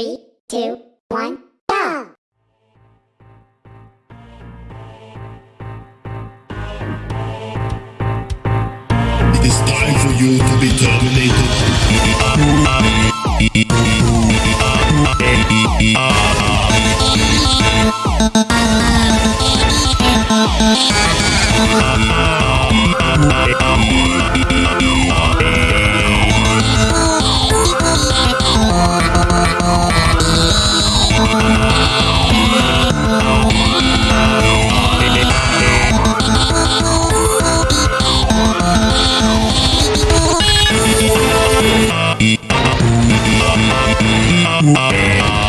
Three, two, one, go! It is time for you to be terminated. Yeah.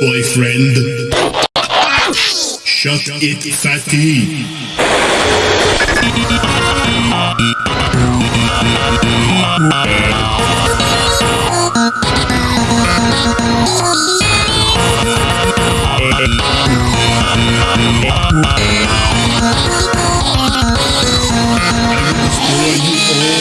Boyfriend. Shut it, fatty. I will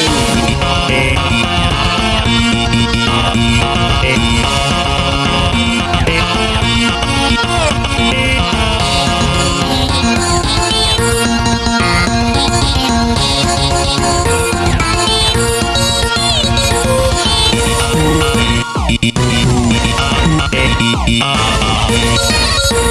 Off.